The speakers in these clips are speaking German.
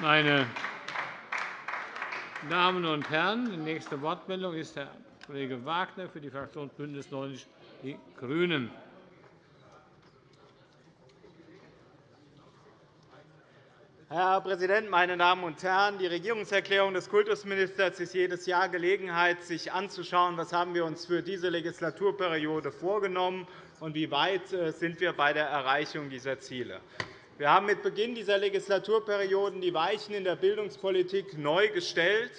Meine Damen und Herren, die nächste Wortmeldung ist Herr Kollege Wagner für die Fraktion BÜNDNIS 90 die GRÜNEN. Herr Präsident, meine Damen und Herren! Die Regierungserklärung des Kultusministers ist jedes Jahr Gelegenheit, sich anzuschauen, was haben wir uns für diese Legislaturperiode vorgenommen und wie weit äh, sind wir bei der Erreichung dieser Ziele. Wir haben mit Beginn dieser Legislaturperioden die Weichen in der Bildungspolitik neu gestellt.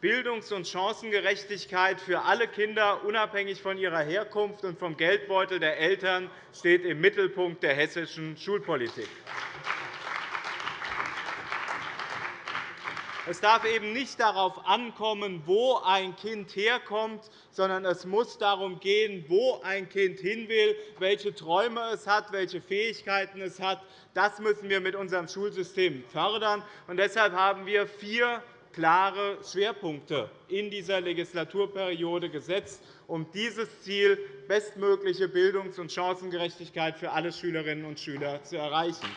Bildungs- und Chancengerechtigkeit für alle Kinder, unabhängig von ihrer Herkunft und vom Geldbeutel der Eltern, steht im Mittelpunkt der hessischen Schulpolitik. Es darf eben nicht darauf ankommen, wo ein Kind herkommt, sondern es muss darum gehen, wo ein Kind hin will, welche Träume es hat, welche Fähigkeiten es hat. Das müssen wir mit unserem Schulsystem fördern. Und deshalb haben wir vier klare Schwerpunkte in dieser Legislaturperiode gesetzt, um dieses Ziel bestmögliche Bildungs- und Chancengerechtigkeit für alle Schülerinnen und Schüler zu erreichen.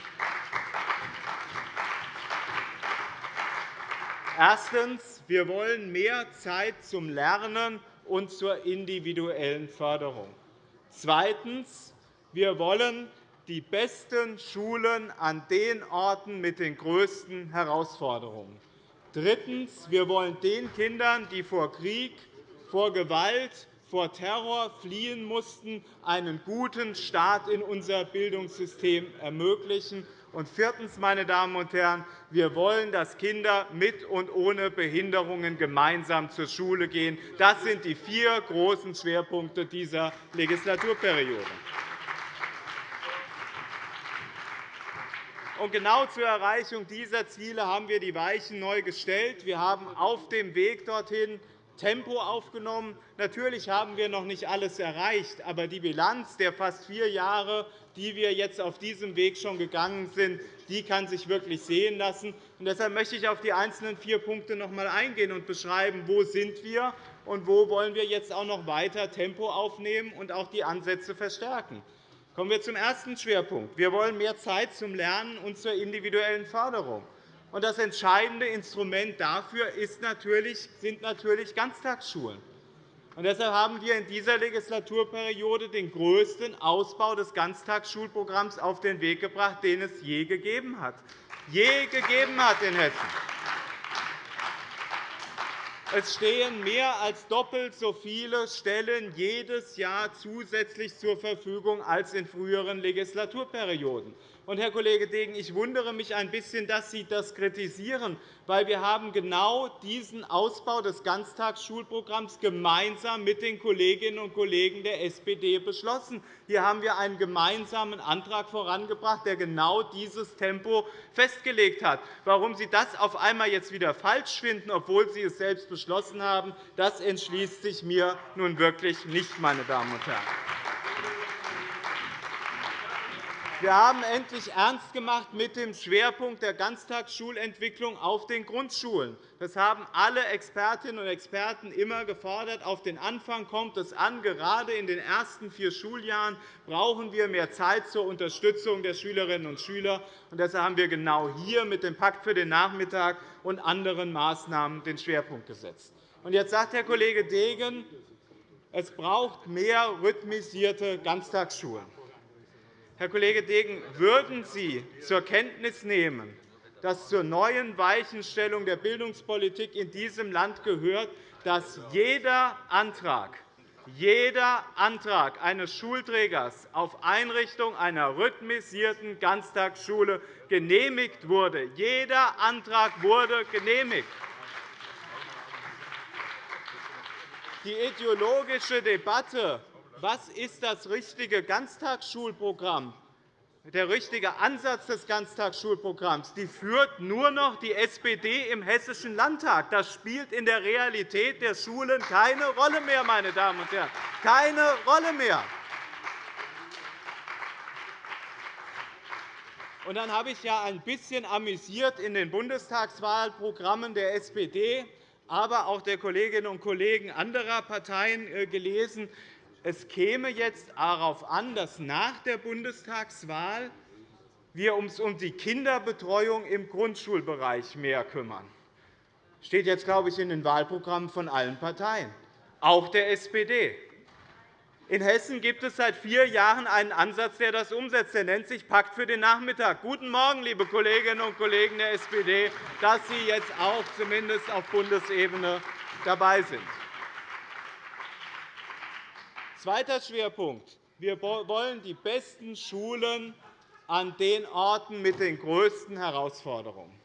Erstens. Wir wollen mehr Zeit zum Lernen und zur individuellen Förderung. Zweitens. Wir wollen die besten Schulen an den Orten mit den größten Herausforderungen. Drittens. Wir wollen den Kindern, die vor Krieg, vor Gewalt, vor Terror fliehen mussten, einen guten Start in unser Bildungssystem ermöglichen. Und viertens, meine Damen und Herren, wir wollen, dass Kinder mit und ohne Behinderungen gemeinsam zur Schule gehen. Das sind die vier großen Schwerpunkte dieser Legislaturperiode. Und genau zur Erreichung dieser Ziele haben wir die Weichen neu gestellt. Wir haben auf dem Weg dorthin Tempo aufgenommen. Natürlich haben wir noch nicht alles erreicht, aber die Bilanz der fast vier Jahre, die wir jetzt auf diesem Weg schon gegangen sind, die kann sich wirklich sehen lassen. Und deshalb möchte ich auf die einzelnen vier Punkte noch einmal eingehen und beschreiben, wo sind wir und wo wollen wir jetzt auch noch weiter Tempo aufnehmen und auch die Ansätze verstärken. Kommen wir zum ersten Schwerpunkt. Wir wollen mehr Zeit zum Lernen und zur individuellen Förderung. Das entscheidende Instrument dafür sind natürlich Ganztagsschulen. deshalb haben wir in dieser Legislaturperiode den größten Ausbau des Ganztagsschulprogramms auf den Weg gebracht, den es je gegeben hat. Je gegeben hat in Hessen. Es stehen mehr als doppelt so viele Stellen jedes Jahr zusätzlich zur Verfügung als in früheren Legislaturperioden. Und, Herr Kollege Degen, ich wundere mich ein bisschen, dass Sie das kritisieren, weil wir haben genau diesen Ausbau des Ganztagsschulprogramms gemeinsam mit den Kolleginnen und Kollegen der SPD beschlossen. Hier haben wir einen gemeinsamen Antrag vorangebracht, der genau dieses Tempo festgelegt hat. Warum Sie das auf einmal jetzt wieder falsch finden, obwohl Sie es selbst beschlossen haben, das entschließt sich mir nun wirklich nicht, meine Damen und Herren. Wir haben endlich ernst gemacht mit dem Schwerpunkt der Ganztagsschulentwicklung auf den Grundschulen. Das haben alle Expertinnen und Experten immer gefordert. Auf den Anfang kommt es an. Gerade in den ersten vier Schuljahren brauchen wir mehr Zeit zur Unterstützung der Schülerinnen und Schüler. Deshalb haben wir genau hier mit dem Pakt für den Nachmittag und anderen Maßnahmen den Schwerpunkt gesetzt. Jetzt sagt Herr Kollege Degen, es braucht mehr rhythmisierte Ganztagsschulen. Herr Kollege Degen, würden Sie zur Kenntnis nehmen, dass zur neuen Weichenstellung der Bildungspolitik in diesem Land gehört, dass jeder Antrag, jeder Antrag eines Schulträgers auf Einrichtung einer rhythmisierten Ganztagsschule genehmigt wurde. Jeder Antrag wurde genehmigt. Die ideologische Debatte was ist das richtige Ganztagsschulprogramm, der richtige Ansatz des Ganztagsschulprogramms, die führt nur noch die SPD im Hessischen Landtag. Das spielt in der Realität der Schulen keine Rolle mehr, meine Damen und Herren. Keine Rolle mehr. Und dann habe ich ja ein bisschen amüsiert in den Bundestagswahlprogrammen der SPD, aber auch der Kolleginnen und Kollegen anderer Parteien äh, gelesen, es käme jetzt darauf an, dass nach der Bundestagswahl wir uns um die Kinderbetreuung im Grundschulbereich mehr kümmern. Das steht jetzt, glaube ich, in den Wahlprogrammen von allen Parteien, auch der SPD. In Hessen gibt es seit vier Jahren einen Ansatz, der das umsetzt. Der nennt sich Pakt für den Nachmittag. Guten Morgen, liebe Kolleginnen und Kollegen der SPD, dass Sie jetzt auch zumindest auf Bundesebene dabei sind. Zweiter Schwerpunkt. Wir wollen die besten Schulen an den Orten mit den größten Herausforderungen.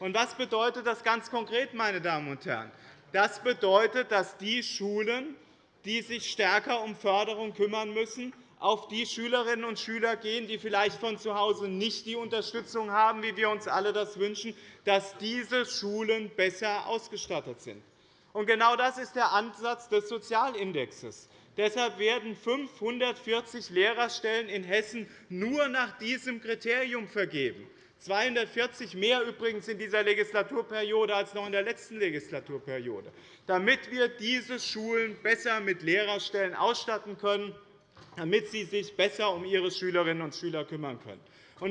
Und was bedeutet das ganz konkret, meine Damen und Herren? Das bedeutet, dass die Schulen, die sich stärker um Förderung kümmern müssen, auf die Schülerinnen und Schüler gehen, die vielleicht von zu Hause nicht die Unterstützung haben, wie wir uns alle das wünschen, dass diese Schulen besser ausgestattet sind. Genau das ist der Ansatz des Sozialindexes. Deshalb werden 540 Lehrerstellen in Hessen nur nach diesem Kriterium vergeben. 240 mehr übrigens in dieser Legislaturperiode als noch in der letzten Legislaturperiode, damit wir diese Schulen besser mit Lehrerstellen ausstatten können, damit sie sich besser um ihre Schülerinnen und Schüler kümmern können.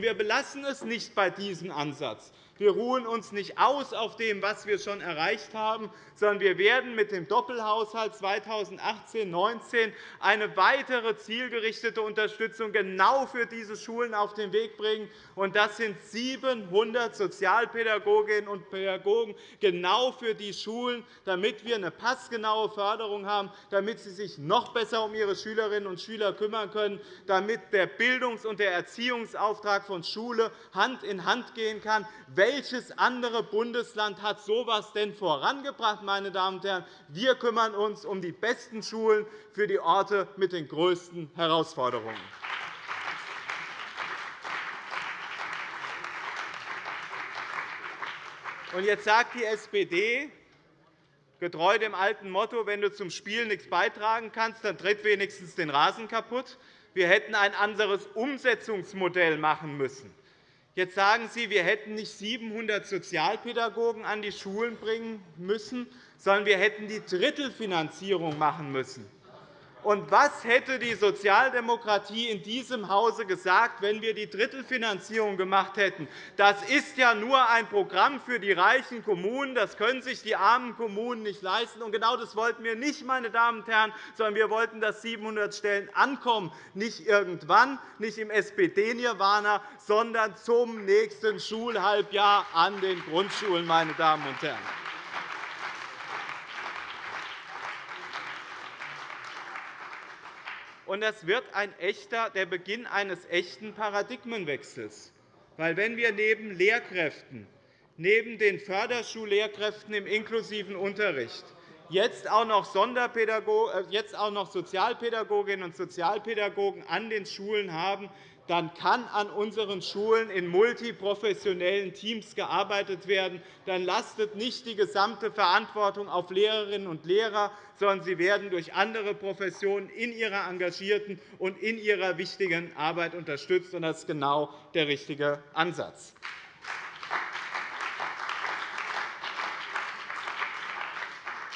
wir belassen es nicht bei diesem Ansatz, wir ruhen uns nicht aus auf dem, was wir schon erreicht haben, sondern wir werden mit dem Doppelhaushalt 2018-19 eine weitere zielgerichtete Unterstützung genau für diese Schulen auf den Weg bringen. Das sind 700 Sozialpädagoginnen und Pädagogen genau für die Schulen, damit wir eine passgenaue Förderung haben, damit sie sich noch besser um ihre Schülerinnen und Schüler kümmern können, damit der Bildungs- und der Erziehungsauftrag von Schule Hand in Hand gehen kann, welches andere Bundesland hat so etwas denn vorangebracht? Meine Damen und Herren? Wir kümmern uns um die besten Schulen für die Orte mit den größten Herausforderungen. Und jetzt sagt die SPD, getreu dem alten Motto, wenn du zum Spiel nichts beitragen kannst, dann tritt wenigstens den Rasen kaputt. Wir hätten ein anderes Umsetzungsmodell machen müssen. Jetzt sagen Sie, wir hätten nicht 700 Sozialpädagogen an die Schulen bringen müssen, sondern wir hätten die Drittelfinanzierung machen müssen. Und was hätte die Sozialdemokratie in diesem Hause gesagt, wenn wir die Drittelfinanzierung gemacht hätten? Das ist ja nur ein Programm für die reichen Kommunen. Das können sich die armen Kommunen nicht leisten. Und genau das wollten wir nicht, meine Damen und Herren, sondern wir wollten, dass 700 Stellen ankommen, nicht irgendwann, nicht im SPD-Nirvana, sondern zum nächsten Schulhalbjahr an den Grundschulen. Meine Damen und Herren. Und das wird ein echter, der Beginn eines echten Paradigmenwechsels. Weil wenn wir neben Lehrkräften, neben den Förderschullehrkräften im inklusiven Unterricht jetzt auch noch, äh, jetzt auch noch Sozialpädagoginnen und Sozialpädagogen an den Schulen haben, dann kann an unseren Schulen in multiprofessionellen Teams gearbeitet werden. Dann lastet nicht die gesamte Verantwortung auf Lehrerinnen und Lehrer, sondern sie werden durch andere Professionen in ihrer engagierten und in ihrer wichtigen Arbeit unterstützt. Das ist genau der richtige Ansatz.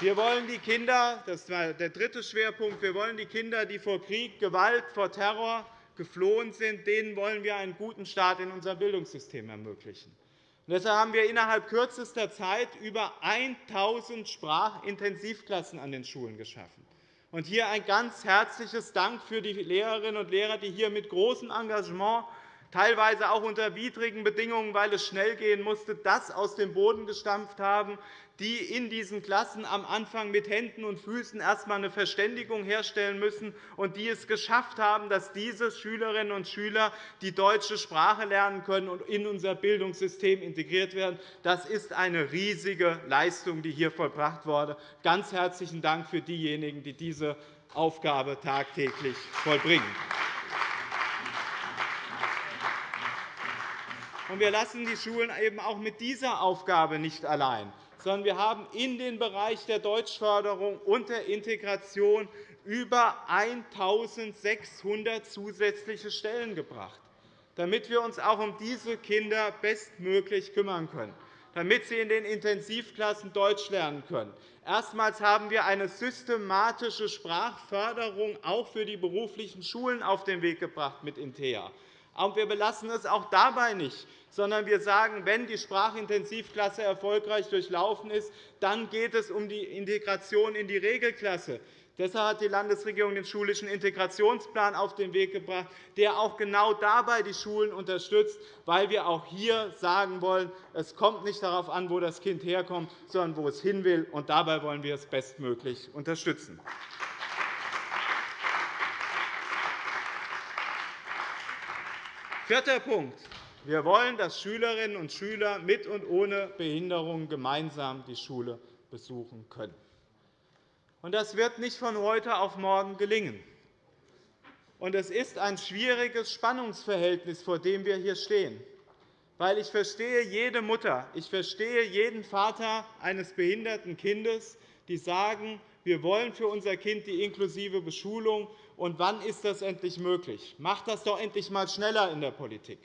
Wir wollen die Kinder, das war der dritte Schwerpunkt, wir wollen die Kinder, die vor Krieg, Gewalt, vor Terror geflohen sind, denen wollen wir einen guten Start in unser Bildungssystem ermöglichen. deshalb haben wir innerhalb kürzester Zeit über 1.000 Sprachintensivklassen an den Schulen geschaffen. Und hier ein ganz herzliches Dank für die Lehrerinnen und Lehrer, die hier mit großem Engagement teilweise auch unter widrigen Bedingungen, weil es schnell gehen musste, das aus dem Boden gestampft haben, die in diesen Klassen am Anfang mit Händen und Füßen erst einmal eine Verständigung herstellen müssen und die es geschafft haben, dass diese Schülerinnen und Schüler die deutsche Sprache lernen können und in unser Bildungssystem integriert werden. Das ist eine riesige Leistung, die hier vollbracht wurde. Ganz herzlichen Dank für diejenigen, die diese Aufgabe tagtäglich vollbringen. wir lassen die Schulen eben auch mit dieser Aufgabe nicht allein, sondern wir haben in den Bereich der Deutschförderung und der Integration über 1.600 zusätzliche Stellen gebracht, damit wir uns auch um diese Kinder bestmöglich kümmern können, damit sie in den Intensivklassen Deutsch lernen können. Erstmals haben wir eine systematische Sprachförderung auch für die beruflichen Schulen auf den Weg gebracht mit INTEA Aber wir belassen es auch dabei nicht, sondern wir sagen, wenn die Sprachintensivklasse erfolgreich durchlaufen ist, dann geht es um die Integration in die Regelklasse. Deshalb hat die Landesregierung den schulischen Integrationsplan auf den Weg gebracht, der auch genau dabei die Schulen unterstützt, weil wir auch hier sagen wollen, es kommt nicht darauf an, wo das Kind herkommt, sondern wo es hin will. Und dabei wollen wir es bestmöglich unterstützen. Vierter Punkt. Wir wollen, dass Schülerinnen und Schüler mit und ohne Behinderung gemeinsam die Schule besuchen können. Das wird nicht von heute auf morgen gelingen. Es ist ein schwieriges Spannungsverhältnis, vor dem wir hier stehen. Ich verstehe jede Mutter, ich verstehe jeden Vater eines behinderten Kindes, die sagen, wir wollen für unser Kind die inklusive Beschulung. Und wann ist das endlich möglich? Macht das doch endlich einmal schneller in der Politik.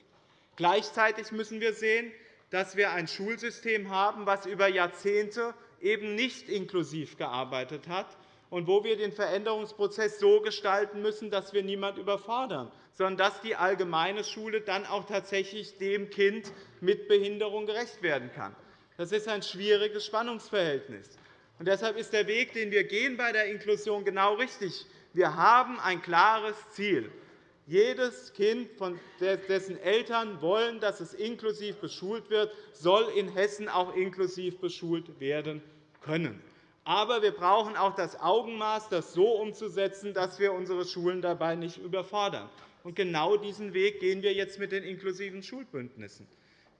Gleichzeitig müssen wir sehen, dass wir ein Schulsystem haben, das über Jahrzehnte eben nicht inklusiv gearbeitet hat und wo wir den Veränderungsprozess so gestalten müssen, dass wir niemanden überfordern, sondern dass die allgemeine Schule dann auch tatsächlich dem Kind mit Behinderung gerecht werden kann. Das ist ein schwieriges Spannungsverhältnis. Und deshalb ist der Weg, den wir gehen bei der Inklusion, genau richtig. Wir haben ein klares Ziel. Jedes Kind, dessen Eltern wollen, dass es inklusiv beschult wird, soll in Hessen auch inklusiv beschult werden können. Aber wir brauchen auch das Augenmaß, das so umzusetzen, dass wir unsere Schulen dabei nicht überfordern. Und genau diesen Weg gehen wir jetzt mit den inklusiven Schulbündnissen.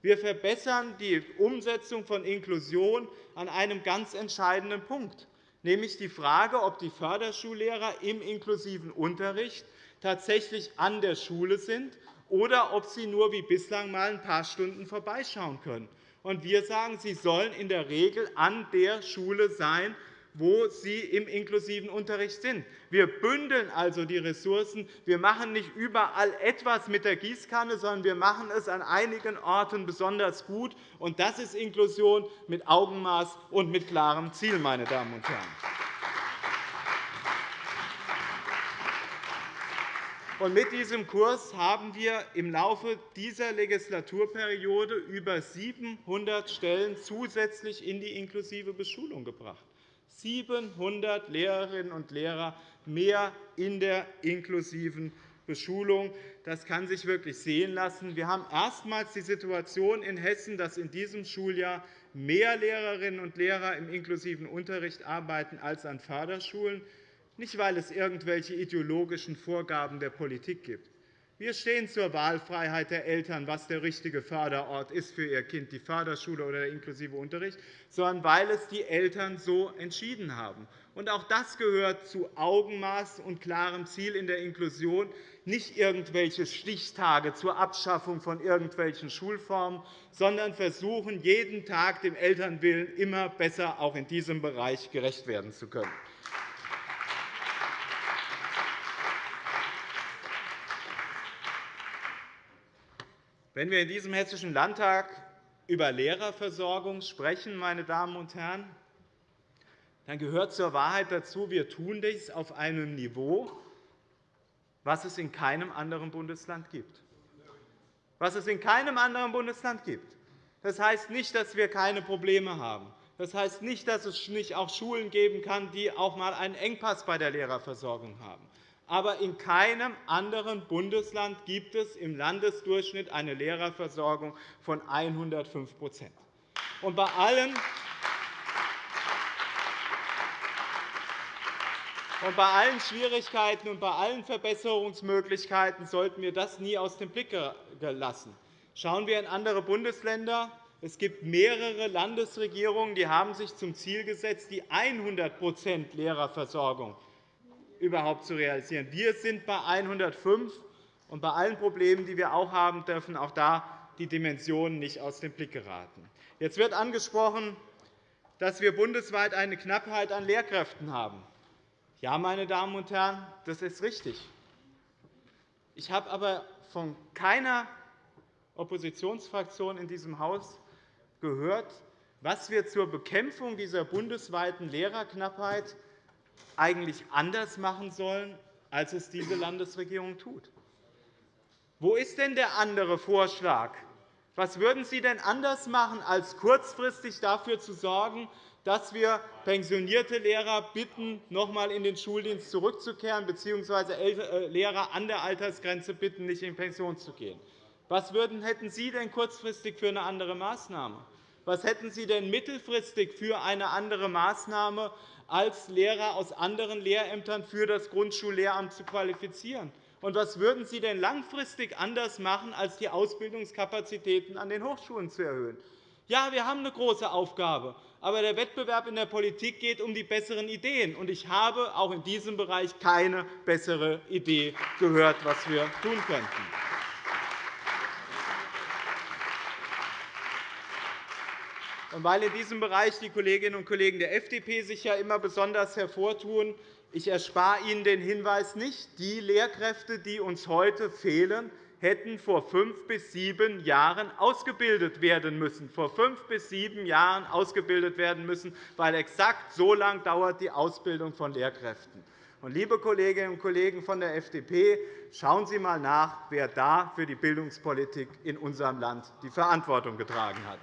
Wir verbessern die Umsetzung von Inklusion an einem ganz entscheidenden Punkt, nämlich die Frage, ob die Förderschullehrer im inklusiven Unterricht tatsächlich an der Schule sind oder ob sie nur wie bislang einmal ein paar Stunden vorbeischauen können. wir sagen, sie sollen in der Regel an der Schule sein, wo sie im inklusiven Unterricht sind. Wir bündeln also die Ressourcen. Wir machen nicht überall etwas mit der Gießkanne, sondern wir machen es an einigen Orten besonders gut. Und das ist Inklusion mit Augenmaß und mit klarem Ziel, meine Damen und Herren. mit diesem Kurs haben wir im Laufe dieser Legislaturperiode über 700 Stellen zusätzlich in die inklusive Beschulung gebracht. 700 Lehrerinnen und Lehrer mehr in der inklusiven Beschulung. Das kann sich wirklich sehen lassen. Wir haben erstmals die Situation in Hessen, dass in diesem Schuljahr mehr Lehrerinnen und Lehrer im inklusiven Unterricht arbeiten als an Förderschulen nicht weil es irgendwelche ideologischen Vorgaben der Politik gibt. Wir stehen zur Wahlfreiheit der Eltern, was der richtige Förderort ist für ihr Kind, die Förderschule oder der inklusive Unterricht, sondern weil es die Eltern so entschieden haben. Und auch das gehört zu Augenmaß und klarem Ziel in der Inklusion, nicht irgendwelche Stichtage zur Abschaffung von irgendwelchen Schulformen, sondern versuchen, jeden Tag dem Elternwillen immer besser auch in diesem Bereich gerecht werden zu können. Wenn wir in diesem Hessischen Landtag über Lehrerversorgung sprechen, meine Damen und Herren, dann gehört zur Wahrheit dazu, wir tun dies auf einem Niveau, was es in keinem anderen Bundesland gibt. Was es in keinem anderen Bundesland gibt. Das heißt nicht, dass wir keine Probleme haben. Das heißt nicht, dass es nicht auch Schulen geben kann, die auch einmal einen Engpass bei der Lehrerversorgung haben aber in keinem anderen Bundesland gibt es im Landesdurchschnitt eine Lehrerversorgung von 105 und bei allen Und bei allen Schwierigkeiten und bei allen Verbesserungsmöglichkeiten sollten wir das nie aus dem Blick lassen. Schauen wir in andere Bundesländer. Es gibt mehrere Landesregierungen, die haben sich zum Ziel gesetzt, die 100% Lehrerversorgung überhaupt zu realisieren. Wir sind bei 105, und bei allen Problemen, die wir auch haben, dürfen auch da die Dimensionen nicht aus dem Blick geraten. Jetzt wird angesprochen, dass wir bundesweit eine Knappheit an Lehrkräften haben. Ja, meine Damen und Herren, das ist richtig. Ich habe aber von keiner Oppositionsfraktion in diesem Haus gehört, was wir zur Bekämpfung dieser bundesweiten Lehrerknappheit eigentlich anders machen sollen, als es diese Landesregierung tut. Wo ist denn der andere Vorschlag? Was würden Sie denn anders machen, als kurzfristig dafür zu sorgen, dass wir pensionierte Lehrer bitten, noch einmal in den Schuldienst zurückzukehren, bzw. äh, Lehrer an der Altersgrenze bitten, nicht in Pension zu gehen? Was hätten Sie denn kurzfristig für eine andere Maßnahme? Was hätten Sie denn mittelfristig für eine andere Maßnahme, als Lehrer aus anderen Lehrämtern für das Grundschullehramt zu qualifizieren? Und was würden Sie denn langfristig anders machen, als die Ausbildungskapazitäten an den Hochschulen zu erhöhen? Ja, wir haben eine große Aufgabe, aber der Wettbewerb in der Politik geht um die besseren Ideen. Und ich habe auch in diesem Bereich keine bessere Idee gehört, was wir tun könnten. Und weil in diesem Bereich die Kolleginnen und Kollegen der FDP sich ja immer besonders hervortun, ich erspare Ihnen den Hinweis nicht. Die Lehrkräfte, die uns heute fehlen, hätten vor fünf bis sieben Jahren ausgebildet werden müssen. Vor fünf bis sieben Jahren ausgebildet werden müssen, weil exakt so lange dauert die Ausbildung von Lehrkräften. Und, liebe Kolleginnen und Kollegen von der FDP, schauen Sie einmal nach, wer da für die Bildungspolitik in unserem Land die Verantwortung getragen hat.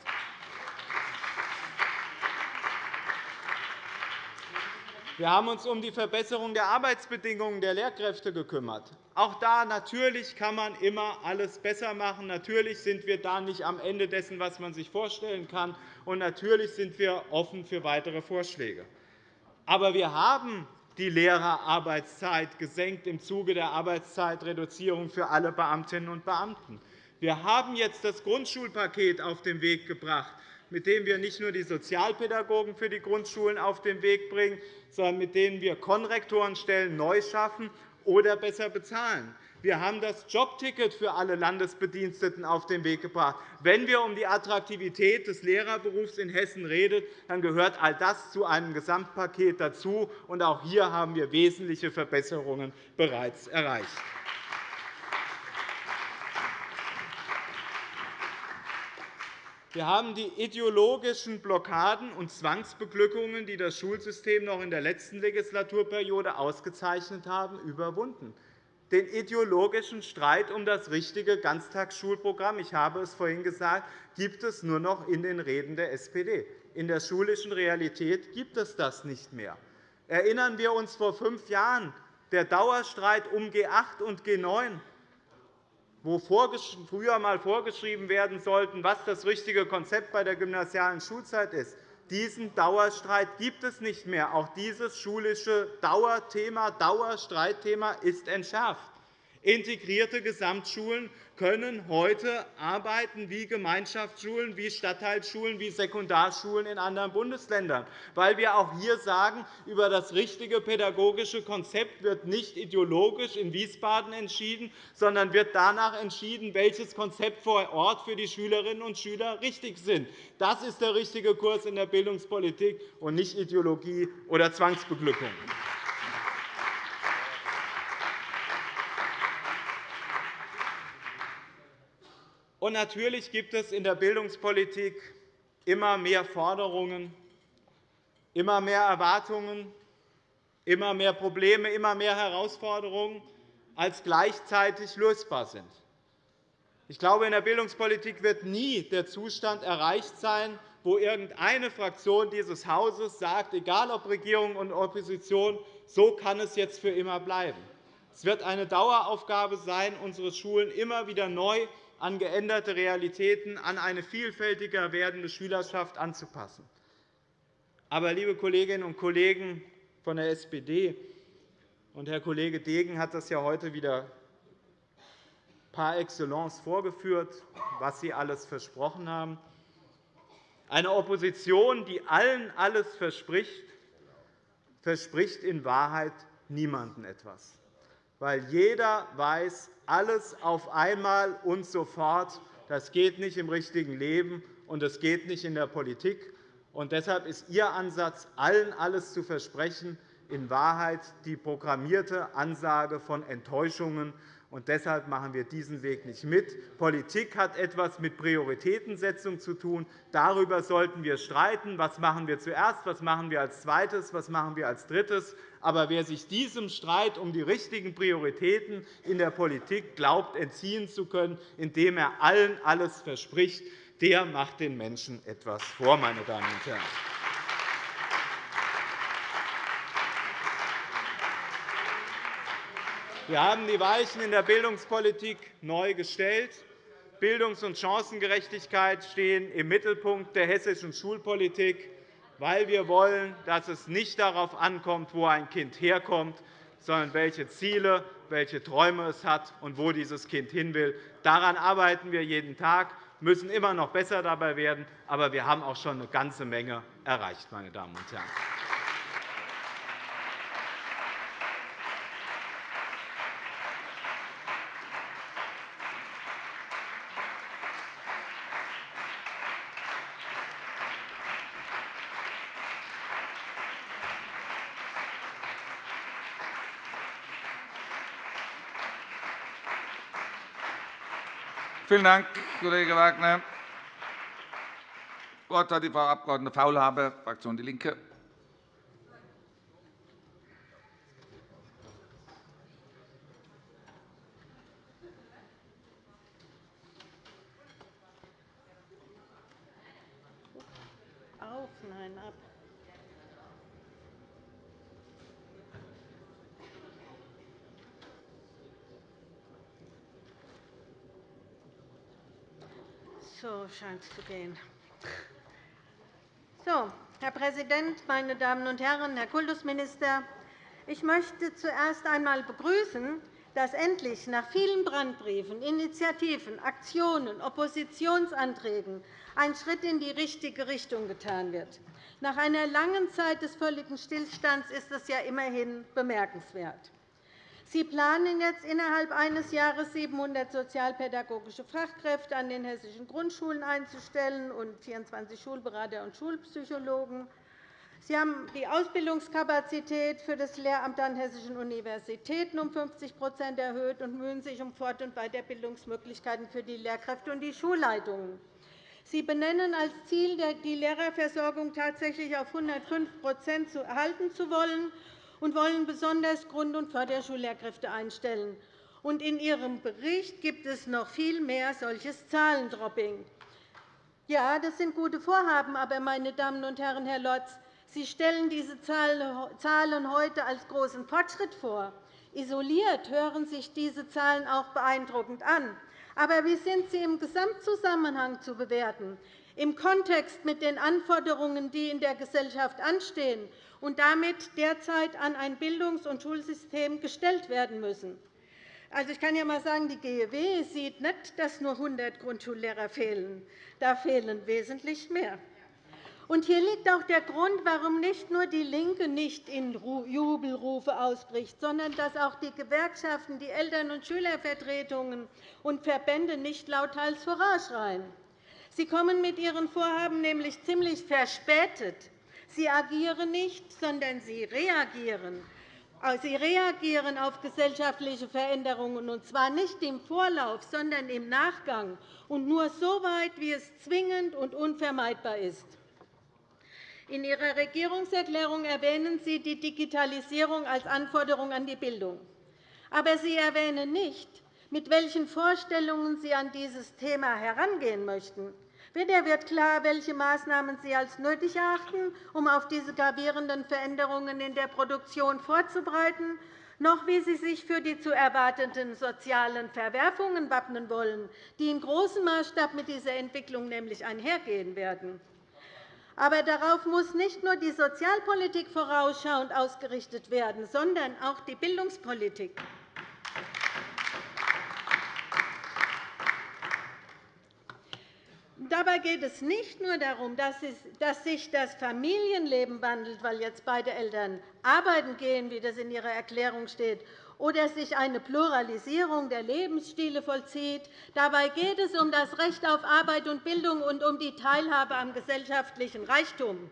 Wir haben uns um die Verbesserung der Arbeitsbedingungen der Lehrkräfte gekümmert. Auch da natürlich kann man immer alles besser machen. Natürlich sind wir da nicht am Ende dessen, was man sich vorstellen kann. Und natürlich sind wir offen für weitere Vorschläge. Aber wir haben die Lehrerarbeitszeit gesenkt im Zuge der Arbeitszeitreduzierung für alle Beamtinnen und Beamten. Wir haben jetzt das Grundschulpaket auf den Weg gebracht, mit dem wir nicht nur die Sozialpädagogen für die Grundschulen auf den Weg bringen, sondern mit denen wir Konrektorenstellen neu schaffen oder besser bezahlen. Wir haben das Jobticket für alle Landesbediensteten auf den Weg gebracht. Wenn wir um die Attraktivität des Lehrerberufs in Hessen reden, dann gehört all das zu einem Gesamtpaket dazu. auch hier haben wir wesentliche Verbesserungen bereits erreicht. Wir haben die ideologischen Blockaden und Zwangsbeglückungen, die das Schulsystem noch in der letzten Legislaturperiode ausgezeichnet haben, überwunden. Den ideologischen Streit um das richtige Ganztagsschulprogramm ich habe es vorhin gesagt, gibt es nur noch in den Reden der SPD. In der schulischen Realität gibt es das nicht mehr. Erinnern wir uns vor fünf Jahren der Dauerstreit um G8 und G9 wo früher einmal vorgeschrieben werden sollte, was das richtige Konzept bei der gymnasialen Schulzeit ist. Diesen Dauerstreit gibt es nicht mehr. Auch dieses schulische Dauerthema, Dauerstreitthema ist entschärft. Integrierte Gesamtschulen können heute arbeiten wie Gemeinschaftsschulen, wie Stadtteilschulen, wie Sekundarschulen in anderen Bundesländern, weil wir auch hier sagen, über das richtige pädagogische Konzept wird nicht ideologisch in Wiesbaden entschieden, sondern wird danach entschieden, welches Konzept vor Ort für die Schülerinnen und Schüler richtig ist. Das ist der richtige Kurs in der Bildungspolitik und nicht Ideologie oder Zwangsbeglückung. Und natürlich gibt es in der Bildungspolitik immer mehr Forderungen, immer mehr Erwartungen, immer mehr Probleme, immer mehr Herausforderungen, als gleichzeitig lösbar sind. Ich glaube, in der Bildungspolitik wird nie der Zustand erreicht sein, wo irgendeine Fraktion dieses Hauses sagt, egal ob Regierung und Opposition, so kann es jetzt für immer bleiben. Es wird eine Daueraufgabe sein, unsere Schulen immer wieder neu an geänderte Realitäten, an eine vielfältiger werdende Schülerschaft anzupassen. Aber, liebe Kolleginnen und Kollegen von der SPD, und Herr Kollege Degen hat das ja heute wieder par excellence vorgeführt, was Sie alles versprochen haben. Eine Opposition, die allen alles verspricht, verspricht in Wahrheit niemandem etwas weil jeder weiß, alles auf einmal und sofort, das geht nicht im richtigen Leben und das geht nicht in der Politik. Und deshalb ist Ihr Ansatz, allen alles zu versprechen, in Wahrheit die programmierte Ansage von Enttäuschungen Und deshalb machen wir diesen Weg nicht mit. Politik hat etwas mit Prioritätensetzung zu tun. Darüber sollten wir streiten. Was machen wir zuerst? Was machen wir als Zweites? Was machen wir als Drittes? Aber wer sich diesem Streit um die richtigen Prioritäten in der Politik glaubt, entziehen zu können, indem er allen alles verspricht, der macht den Menschen etwas vor, meine Damen und Herren. Wir haben die Weichen in der Bildungspolitik neu gestellt. Bildungs- und Chancengerechtigkeit stehen im Mittelpunkt der hessischen Schulpolitik, weil wir wollen, dass es nicht darauf ankommt, wo ein Kind herkommt, sondern welche Ziele, welche Träume es hat und wo dieses Kind hin will. Daran arbeiten wir jeden Tag, müssen immer noch besser dabei werden, aber wir haben auch schon eine ganze Menge erreicht. Meine Damen und Herren. Vielen Dank, Kollege Wagner. Das Wort hat die Frau Abg. Faulhaber, Fraktion DIE LINKE. Auf, nein, ab. So scheint es zu gehen. So, Herr Präsident, meine Damen und Herren, Herr Kultusminister! Ich möchte zuerst einmal begrüßen, dass endlich nach vielen Brandbriefen, Initiativen, Aktionen, Oppositionsanträgen ein Schritt in die richtige Richtung getan wird. Nach einer langen Zeit des völligen Stillstands ist es ja immerhin bemerkenswert. Sie planen jetzt innerhalb eines Jahres 700 sozialpädagogische Fachkräfte an den hessischen Grundschulen einzustellen und 24 Schulberater und Schulpsychologen. Sie haben die Ausbildungskapazität für das Lehramt an hessischen Universitäten um 50% erhöht und mühen sich um Fort- und Weiterbildungsmöglichkeiten für die Lehrkräfte und die Schulleitungen. Sie benennen als Ziel, die Lehrerversorgung tatsächlich auf 105% halten zu wollen und wollen besonders Grund- und Förderschullehrkräfte einstellen. In Ihrem Bericht gibt es noch viel mehr solches Zahlendropping. Ja, das sind gute Vorhaben, aber, meine Damen und Herren, Herr Lotz, Sie stellen diese Zahlen heute als großen Fortschritt vor. Isoliert hören sich diese Zahlen auch beeindruckend an. Aber wie sind sie im Gesamtzusammenhang zu bewerten, im Kontext mit den Anforderungen, die in der Gesellschaft anstehen und damit derzeit an ein Bildungs- und Schulsystem gestellt werden müssen. Also, ich kann ja einmal sagen, die GEW sieht nicht, dass nur 100 Grundschullehrer fehlen. Da fehlen wesentlich mehr. Und hier liegt auch der Grund, warum nicht nur DIE LINKE nicht in Jubelrufe ausbricht, sondern dass auch die Gewerkschaften, die Eltern- und Schülervertretungen und Verbände nicht lauthals vorausschreien. Sie kommen mit ihren Vorhaben nämlich ziemlich verspätet Sie agieren nicht, sondern Sie reagieren. Äh, Sie reagieren auf gesellschaftliche Veränderungen, und zwar nicht im Vorlauf, sondern im Nachgang, und nur so weit, wie es zwingend und unvermeidbar ist. In Ihrer Regierungserklärung erwähnen Sie die Digitalisierung als Anforderung an die Bildung. Aber Sie erwähnen nicht, mit welchen Vorstellungen Sie an dieses Thema herangehen möchten. Weder wird klar, welche Maßnahmen Sie als nötig erachten, um auf diese gravierenden Veränderungen in der Produktion vorzubereiten, noch wie Sie sich für die zu erwartenden sozialen Verwerfungen wappnen wollen, die in großem Maßstab mit dieser Entwicklung nämlich einhergehen werden. Aber darauf muss nicht nur die Sozialpolitik vorausschauend ausgerichtet werden, sondern auch die Bildungspolitik. Dabei geht es nicht nur darum, dass sich das Familienleben wandelt, weil jetzt beide Eltern arbeiten gehen, wie das in Ihrer Erklärung steht, oder sich eine Pluralisierung der Lebensstile vollzieht. Dabei geht es um das Recht auf Arbeit und Bildung und um die Teilhabe am gesellschaftlichen Reichtum.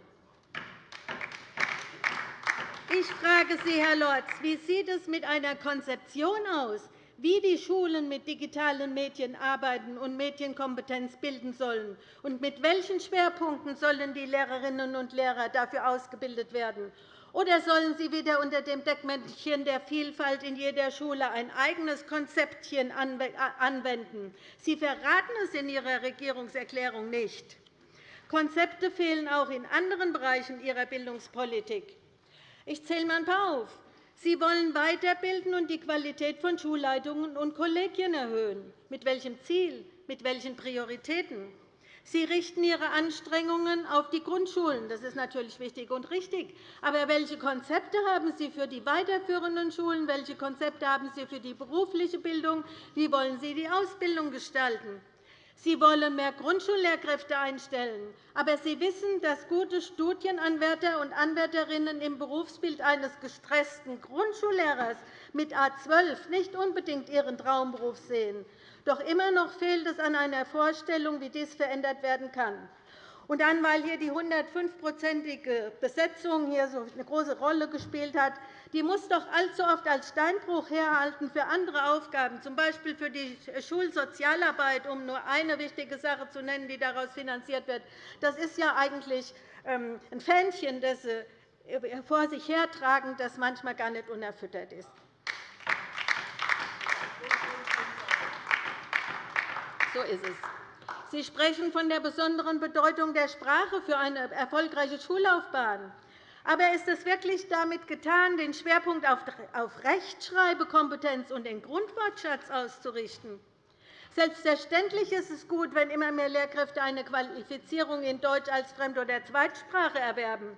Ich frage Sie, Herr Lorz, wie sieht es mit einer Konzeption aus, wie die Schulen mit digitalen Medien arbeiten und Medienkompetenz bilden sollen, und mit welchen Schwerpunkten sollen die Lehrerinnen und Lehrer dafür ausgebildet werden. Oder sollen Sie wieder unter dem Deckmäntelchen der Vielfalt in jeder Schule ein eigenes Konzeptchen anwenden? Sie verraten es in Ihrer Regierungserklärung nicht. Konzepte fehlen auch in anderen Bereichen Ihrer Bildungspolitik. Ich zähle einmal ein paar auf. Sie wollen weiterbilden und die Qualität von Schulleitungen und Kollegien erhöhen. Mit welchem Ziel? Mit welchen Prioritäten? Sie richten Ihre Anstrengungen auf die Grundschulen. Das ist natürlich wichtig und richtig. Aber welche Konzepte haben Sie für die weiterführenden Schulen? Welche Konzepte haben Sie für die berufliche Bildung? Wie wollen Sie die Ausbildung gestalten? Sie wollen mehr Grundschullehrkräfte einstellen. Aber Sie wissen, dass gute Studienanwärter und Anwärterinnen im Berufsbild eines gestressten Grundschullehrers mit A 12 nicht unbedingt ihren Traumberuf sehen. Doch immer noch fehlt es an einer Vorstellung, wie dies verändert werden kann. Und dann, weil hier die 105-prozentige Besetzung hier so eine große Rolle gespielt hat, die muss doch allzu oft als Steinbruch herhalten für andere Aufgaben, z. B. für die Schulsozialarbeit, um nur eine wichtige Sache zu nennen, die daraus finanziert wird. Das ist ja eigentlich ähm, ein Fähnchen, das Sie vor sich hertragen, das manchmal gar nicht unerfüttert ist. So ist es. Sie sprechen von der besonderen Bedeutung der Sprache für eine erfolgreiche Schullaufbahn. Aber ist es wirklich damit getan, den Schwerpunkt auf Rechtschreibekompetenz und den Grundwortschatz auszurichten? Selbstverständlich ist es gut, wenn immer mehr Lehrkräfte eine Qualifizierung in Deutsch als Fremd- oder Zweitsprache erwerben.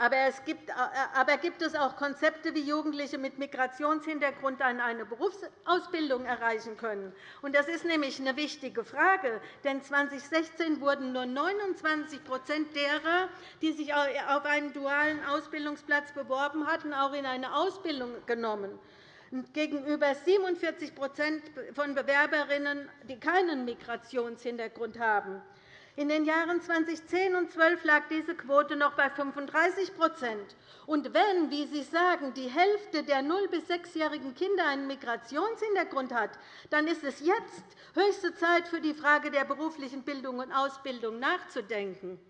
Aber, gibt, äh, aber gibt es auch Konzepte, wie Jugendliche mit Migrationshintergrund eine Berufsausbildung erreichen können? Das ist nämlich eine wichtige Frage. Denn 2016 wurden nur 29% derer, die sich auf einen dualen Ausbildungsplatz beworben hatten, auch in eine Ausbildung genommen gegenüber 47% von Bewerberinnen, die keinen Migrationshintergrund haben. In den Jahren 2010 und 2012 lag diese Quote noch bei 35 Und wenn, wie Sie sagen, die Hälfte der 0- bis 6-jährigen Kinder einen Migrationshintergrund hat, dann ist es jetzt höchste Zeit, für die Frage der beruflichen Bildung und Ausbildung nachzudenken.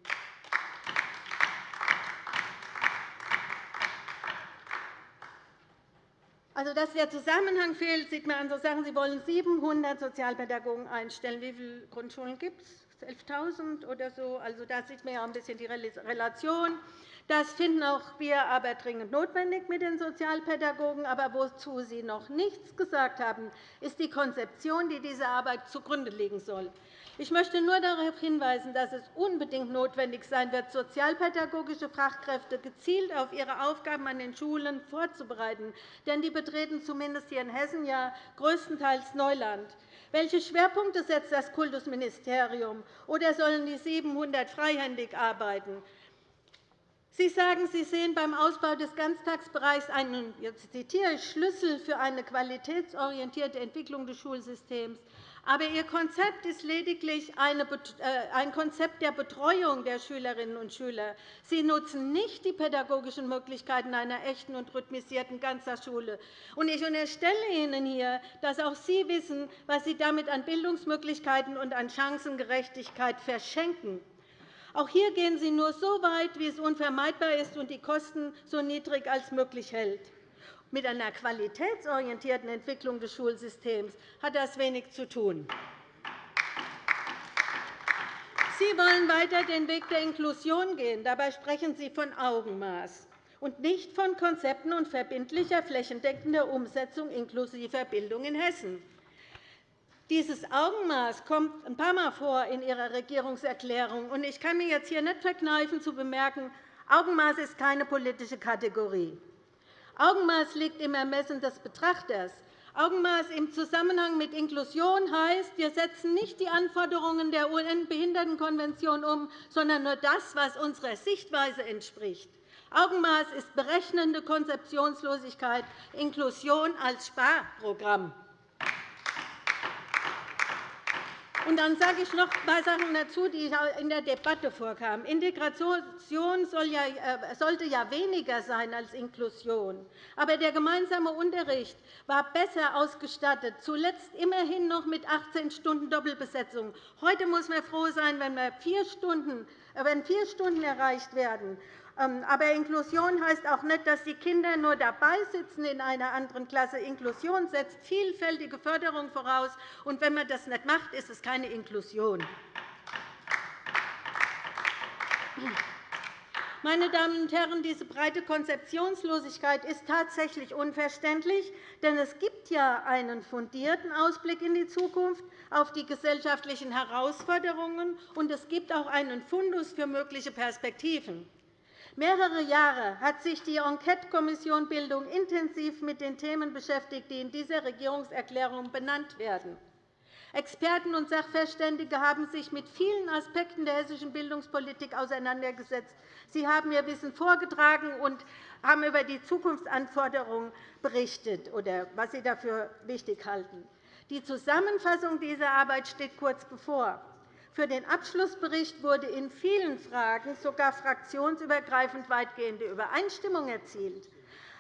Also, dass der Zusammenhang fehlt, sieht man an so Sachen. Sie wollen 700 Sozialpädagogen einstellen. Wie viele Grundschulen gibt es? 11.000 oder so. Also, da sieht man ja ein bisschen die Relation. Das finden auch wir aber dringend notwendig mit den Sozialpädagogen. Aber wozu Sie noch nichts gesagt haben, ist die Konzeption, die dieser Arbeit zugrunde liegen soll. Ich möchte nur darauf hinweisen, dass es unbedingt notwendig sein wird, sozialpädagogische Fachkräfte gezielt auf ihre Aufgaben an den Schulen vorzubereiten. Denn die betreten zumindest hier in Hessen ja größtenteils Neuland. Welche Schwerpunkte setzt das Kultusministerium? Oder sollen die 700 freihändig arbeiten? Sie sagen, Sie sehen beim Ausbau des Ganztagsbereichs einen jetzt zitiere ich, Schlüssel für eine qualitätsorientierte Entwicklung des Schulsystems. Aber Ihr Konzept ist lediglich äh, ein Konzept der Betreuung der Schülerinnen und Schüler. Sie nutzen nicht die pädagogischen Möglichkeiten einer echten und rhythmisierten Ganztagsschule. Ich unterstelle Ihnen hier, dass auch Sie wissen, was Sie damit an Bildungsmöglichkeiten und an Chancengerechtigkeit verschenken. Auch hier gehen Sie nur so weit, wie es unvermeidbar ist und die Kosten so niedrig als möglich hält. Mit einer qualitätsorientierten Entwicklung des Schulsystems hat das wenig zu tun. Sie wollen weiter den Weg der Inklusion gehen. Dabei sprechen Sie von Augenmaß und nicht von Konzepten und verbindlicher, flächendeckender Umsetzung inklusiver Bildung in Hessen. Dieses Augenmaß kommt ein paar Mal vor in Ihrer Regierungserklärung. Ich kann mir jetzt hier nicht verkneifen, zu bemerken, Augenmaß ist keine politische Kategorie. Augenmaß liegt im Ermessen des Betrachters. Augenmaß im Zusammenhang mit Inklusion heißt, wir setzen nicht die Anforderungen der UN-Behindertenkonvention um, sondern nur das, was unserer Sichtweise entspricht. Augenmaß ist berechnende Konzeptionslosigkeit, Inklusion als Sparprogramm. Und dann sage ich noch ein paar Sachen dazu, die in der Debatte vorkamen. Integration äh, sollte ja weniger sein als Inklusion. Aber der gemeinsame Unterricht war besser ausgestattet, zuletzt immerhin noch mit 18 Stunden Doppelbesetzung. Heute muss man froh sein, wenn, äh, wenn vier Stunden erreicht werden. Ähm, aber Inklusion heißt auch nicht, dass die Kinder nur dabei sitzen in einer anderen Klasse. Inklusion setzt vielfältige Förderung voraus. Und wenn man das nicht macht, ist es keine Inklusion. Meine Damen und Herren, diese breite Konzeptionslosigkeit ist tatsächlich unverständlich, denn es gibt ja einen fundierten Ausblick in die Zukunft auf die gesellschaftlichen Herausforderungen, und es gibt auch einen Fundus für mögliche Perspektiven. Mehrere Jahre hat sich die Enquetekommission Bildung intensiv mit den Themen beschäftigt, die in dieser Regierungserklärung benannt werden. Experten und Sachverständige haben sich mit vielen Aspekten der hessischen Bildungspolitik auseinandergesetzt. Sie haben ihr Wissen vorgetragen und haben über die Zukunftsanforderungen berichtet oder was sie dafür wichtig halten. Die Zusammenfassung dieser Arbeit steht kurz bevor. Für den Abschlussbericht wurde in vielen Fragen sogar fraktionsübergreifend weitgehende Übereinstimmung erzielt.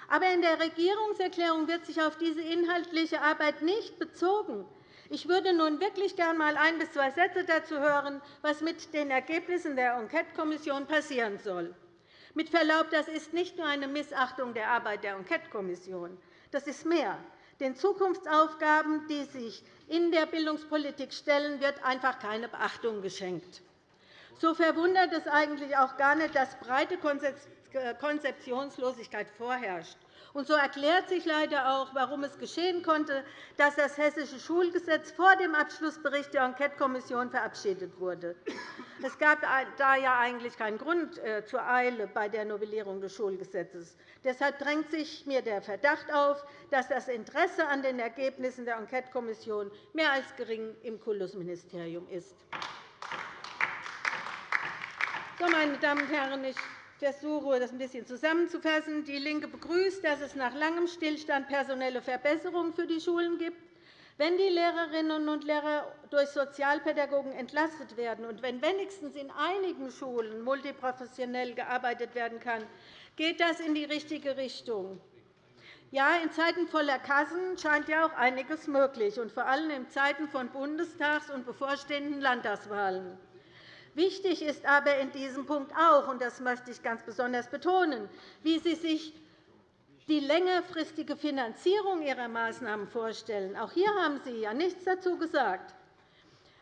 Aber in der Regierungserklärung wird sich auf diese inhaltliche Arbeit nicht bezogen. Ich würde nun wirklich gern einmal ein bis zwei Sätze dazu hören, was mit den Ergebnissen der Enquetekommission passieren soll. Mit Verlaub, das ist nicht nur eine Missachtung der Arbeit der Enquetekommission. Das ist mehr. Den Zukunftsaufgaben, die sich in der Bildungspolitik stellen, wird einfach keine Beachtung geschenkt. So verwundert es eigentlich auch gar nicht, dass breite Konzeptionslosigkeit vorherrscht. So erklärt sich leider auch, warum es geschehen konnte, dass das Hessische Schulgesetz vor dem Abschlussbericht der Enquetekommission verabschiedet wurde. Es gab da ja eigentlich keinen Grund äh, zur Eile bei der Novellierung des Schulgesetzes. Deshalb drängt sich mir der Verdacht auf, dass das Interesse an den Ergebnissen der Enquetekommission mehr als gering im Kultusministerium ist. So, meine Damen und Herren, ich versuche, das ein bisschen zusammenzufassen. DIE LINKE begrüßt, dass es nach langem Stillstand personelle Verbesserungen für die Schulen gibt. Wenn die Lehrerinnen und Lehrer durch Sozialpädagogen entlastet werden und wenn wenigstens in einigen Schulen multiprofessionell gearbeitet werden kann, geht das in die richtige Richtung. Ja, in Zeiten voller Kassen scheint ja auch einiges möglich, und vor allem in Zeiten von Bundestags- und bevorstehenden Landtagswahlen. Wichtig ist aber in diesem Punkt auch, und das möchte ich ganz besonders betonen, wie Sie sich die längerfristige Finanzierung Ihrer Maßnahmen vorstellen. Auch hier haben Sie ja nichts dazu gesagt.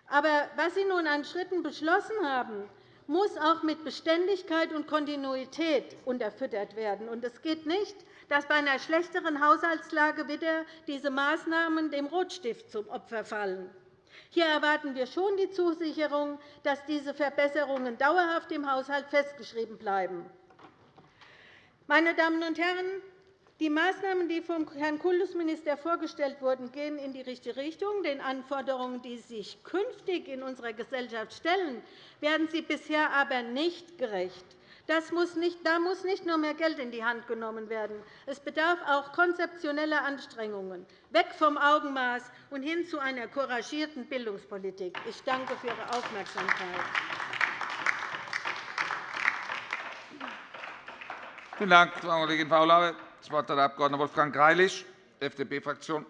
Aber was Sie nun an Schritten beschlossen haben, muss auch mit Beständigkeit und Kontinuität unterfüttert werden. es geht nicht, dass bei einer schlechteren Haushaltslage wieder diese Maßnahmen dem Rotstift zum Opfer fallen. Hier erwarten wir schon die Zusicherung, dass diese Verbesserungen dauerhaft im Haushalt festgeschrieben bleiben. Meine Damen und Herren, die Maßnahmen, die vom Herrn Kultusminister vorgestellt wurden, gehen in die richtige Richtung. Den Anforderungen, die sich künftig in unserer Gesellschaft stellen, werden sie bisher aber nicht gerecht. Muss nicht, da muss nicht nur mehr Geld in die Hand genommen werden. Es bedarf auch konzeptioneller Anstrengungen, weg vom Augenmaß und hin zu einer couragierten Bildungspolitik. Ich danke für Ihre Aufmerksamkeit. Vielen Dank, Frau Kollegin Faulhaber. Das Wort hat der Abg. Wolfgang Greilich, FDP-Fraktion.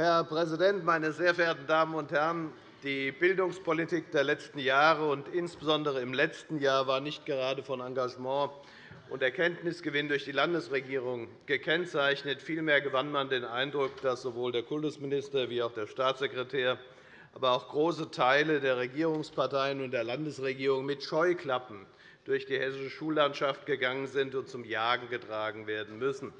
Herr Präsident, meine sehr verehrten Damen und Herren! Die Bildungspolitik der letzten Jahre und insbesondere im letzten Jahr war nicht gerade von Engagement und Erkenntnisgewinn durch die Landesregierung gekennzeichnet. Vielmehr gewann man den Eindruck, dass sowohl der Kultusminister wie auch der Staatssekretär, aber auch große Teile der Regierungsparteien und der Landesregierung mit Scheuklappen durch die hessische Schullandschaft gegangen sind und zum Jagen getragen werden müssen.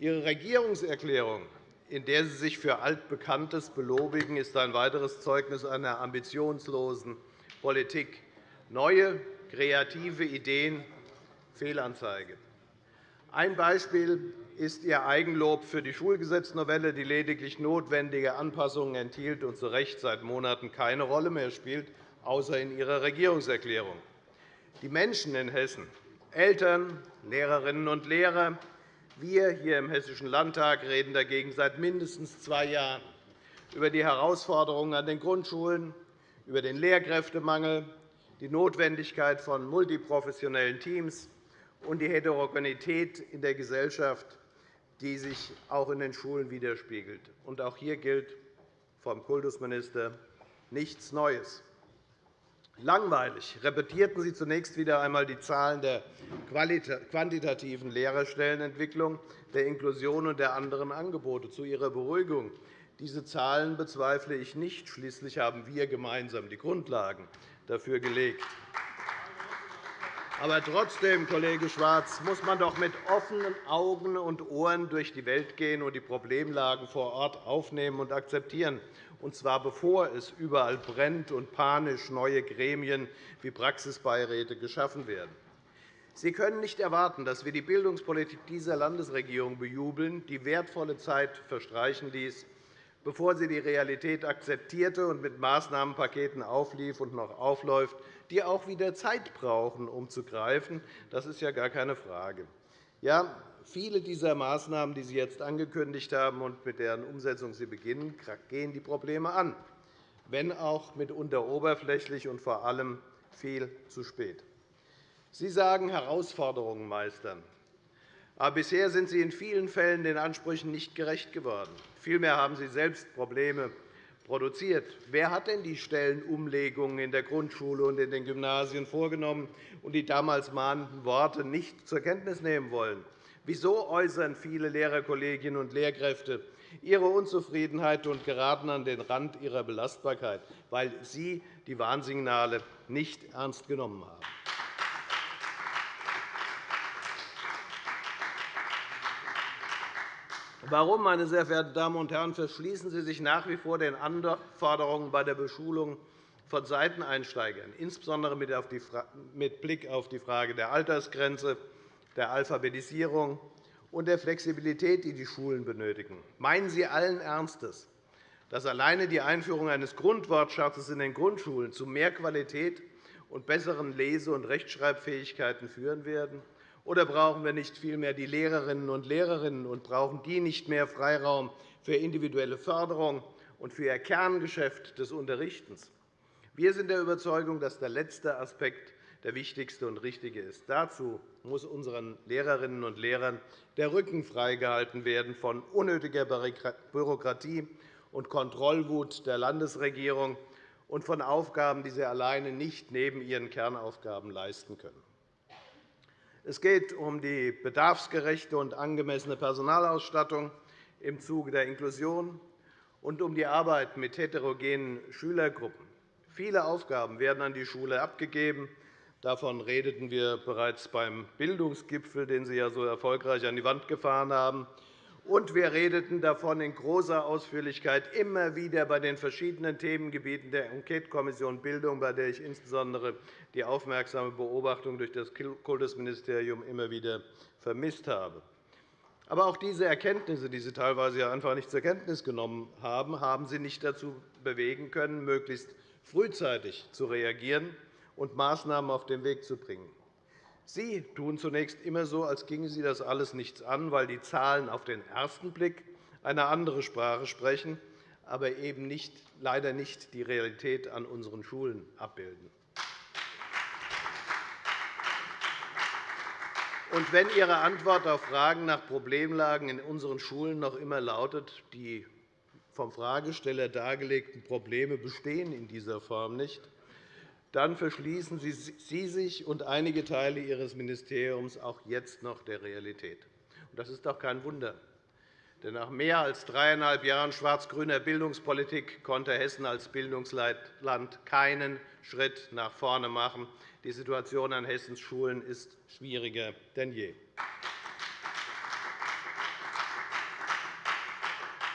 Ihre Regierungserklärung, in der Sie sich für Altbekanntes belobigen, ist ein weiteres Zeugnis einer ambitionslosen Politik. Neue, kreative Ideen Fehlanzeige. Ein Beispiel ist Ihr Eigenlob für die Schulgesetznovelle, die lediglich notwendige Anpassungen enthielt und zu Recht seit Monaten keine Rolle mehr spielt, außer in Ihrer Regierungserklärung. Die Menschen in Hessen Eltern, Lehrerinnen und Lehrer, wir hier im Hessischen Landtag reden dagegen seit mindestens zwei Jahren über die Herausforderungen an den Grundschulen, über den Lehrkräftemangel, die Notwendigkeit von multiprofessionellen Teams und die Heterogenität in der Gesellschaft, die sich auch in den Schulen widerspiegelt. Auch hier gilt vom Kultusminister nichts Neues. Langweilig repetierten Sie zunächst wieder einmal die Zahlen der quantitativen Lehrerstellenentwicklung, der Inklusion und der anderen Angebote. Zu Ihrer Beruhigung. Diese Zahlen bezweifle ich nicht. Schließlich haben wir gemeinsam die Grundlagen dafür gelegt. Aber trotzdem, Kollege Schwarz, muss man doch mit offenen Augen und Ohren durch die Welt gehen und die Problemlagen vor Ort aufnehmen und akzeptieren und zwar bevor es überall brennt und panisch neue Gremien wie Praxisbeiräte geschaffen werden. Sie können nicht erwarten, dass wir die Bildungspolitik dieser Landesregierung bejubeln, die wertvolle Zeit verstreichen ließ, bevor sie die Realität akzeptierte und mit Maßnahmenpaketen auflief und noch aufläuft, die auch wieder Zeit brauchen, um zu greifen. Das ist ja gar keine Frage. Ja, Viele dieser Maßnahmen, die Sie jetzt angekündigt haben und mit deren Umsetzung Sie beginnen, gehen die Probleme an, wenn auch mitunter oberflächlich und vor allem viel zu spät. Sie sagen, Herausforderungen meistern. Aber bisher sind Sie in vielen Fällen den Ansprüchen nicht gerecht geworden. Vielmehr haben Sie selbst Probleme produziert. Wer hat denn die Stellenumlegungen in der Grundschule und in den Gymnasien vorgenommen und die damals mahnenden Worte nicht zur Kenntnis nehmen wollen? Wieso äußern viele Lehrerkolleginnen und Lehrkräfte ihre Unzufriedenheit und geraten an den Rand ihrer Belastbarkeit, weil sie die Warnsignale nicht ernst genommen haben? Warum, meine sehr verehrten Damen und Herren, verschließen Sie sich nach wie vor den Anforderungen bei der Beschulung von Seiteneinsteigern, insbesondere mit Blick auf die Frage der Altersgrenze, der Alphabetisierung und der Flexibilität, die die Schulen benötigen. Meinen Sie allen Ernstes, dass alleine die Einführung eines Grundwortschatzes in den Grundschulen zu mehr Qualität und besseren Lese- und Rechtschreibfähigkeiten führen werden? Oder brauchen wir nicht vielmehr die Lehrerinnen und Lehrerinnen und brauchen die nicht mehr Freiraum für individuelle Förderung und für ihr Kerngeschäft des Unterrichtens? Wir sind der Überzeugung, dass der letzte Aspekt der wichtigste und richtige ist. Dazu muss unseren Lehrerinnen und Lehrern der Rücken freigehalten werden von unnötiger Bürokratie und Kontrollwut der Landesregierung und von Aufgaben, die sie alleine nicht neben ihren Kernaufgaben leisten können. Es geht um die bedarfsgerechte und angemessene Personalausstattung im Zuge der Inklusion und um die Arbeit mit heterogenen Schülergruppen. Viele Aufgaben werden an die Schule abgegeben, Davon redeten wir bereits beim Bildungsgipfel, den Sie ja so erfolgreich an die Wand gefahren haben. Und wir redeten davon in großer Ausführlichkeit immer wieder bei den verschiedenen Themengebieten der Enquetekommission Bildung, bei der ich insbesondere die aufmerksame Beobachtung durch das Kultusministerium immer wieder vermisst habe. Aber auch diese Erkenntnisse, die Sie teilweise einfach nicht zur Kenntnis genommen haben, haben Sie nicht dazu bewegen können, möglichst frühzeitig zu reagieren und Maßnahmen auf den Weg zu bringen. Sie tun zunächst immer so, als ginge Sie das alles nichts an, weil die Zahlen auf den ersten Blick eine andere Sprache sprechen, aber eben nicht, leider nicht die Realität an unseren Schulen abbilden. Und wenn Ihre Antwort auf Fragen nach Problemlagen in unseren Schulen noch immer lautet, die vom Fragesteller dargelegten Probleme bestehen in dieser Form nicht, dann verschließen Sie sich und einige Teile Ihres Ministeriums auch jetzt noch der Realität. Das ist doch kein Wunder. Denn nach mehr als dreieinhalb Jahren schwarz-grüner Bildungspolitik konnte Hessen als Bildungsland keinen Schritt nach vorne machen. Die Situation an Hessens Schulen ist schwieriger denn je.